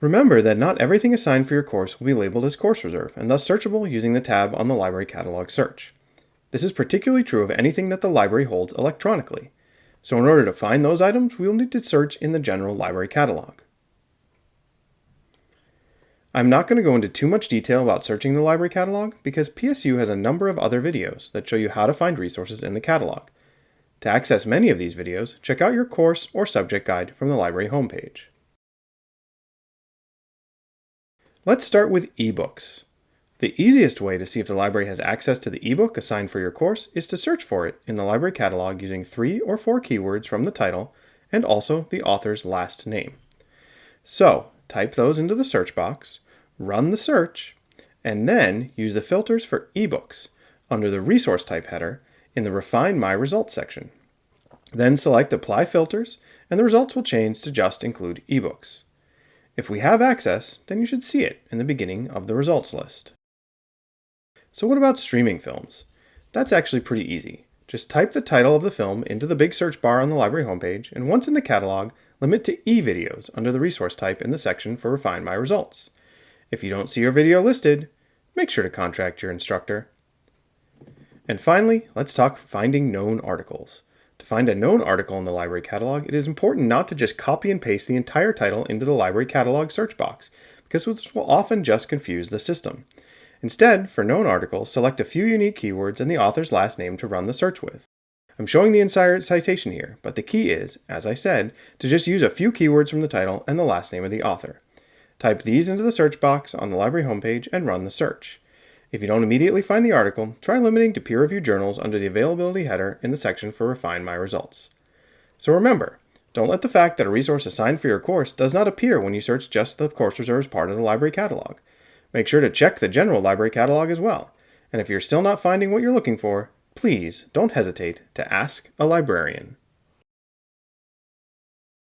Remember that not everything assigned for your course will be labeled as course reserve and thus searchable using the tab on the library catalog search. This is particularly true of anything that the library holds electronically. So in order to find those items, we will need to search in the general library catalog. I'm not going to go into too much detail about searching the library catalog because PSU has a number of other videos that show you how to find resources in the catalog. To access many of these videos, check out your course or subject guide from the library homepage. Let's start with ebooks. The easiest way to see if the library has access to the ebook assigned for your course is to search for it in the library catalog using three or four keywords from the title and also the author's last name. So, type those into the search box, run the search, and then use the filters for ebooks under the resource type header in the Refine My Results section. Then select Apply Filters, and the results will change to just include ebooks. If we have access, then you should see it in the beginning of the results list. So what about streaming films? That's actually pretty easy. Just type the title of the film into the big search bar on the library homepage, and once in the catalog, limit to e-videos under the resource type in the section for Refine My Results. If you don't see your video listed, make sure to contact your instructor. And finally, let's talk finding known articles. Find a known article in the library catalog, it is important not to just copy and paste the entire title into the library catalog search box, because this will often just confuse the system. Instead, for known articles, select a few unique keywords and the author's last name to run the search with. I'm showing the entire citation here, but the key is, as I said, to just use a few keywords from the title and the last name of the author. Type these into the search box on the library homepage and run the search. If you don't immediately find the article, try limiting to peer-reviewed journals under the availability header in the section for Refine My Results. So remember, don't let the fact that a resource assigned for your course does not appear when you search just the course reserves part of the library catalog. Make sure to check the general library catalog as well. And if you're still not finding what you're looking for, please don't hesitate to ask a librarian.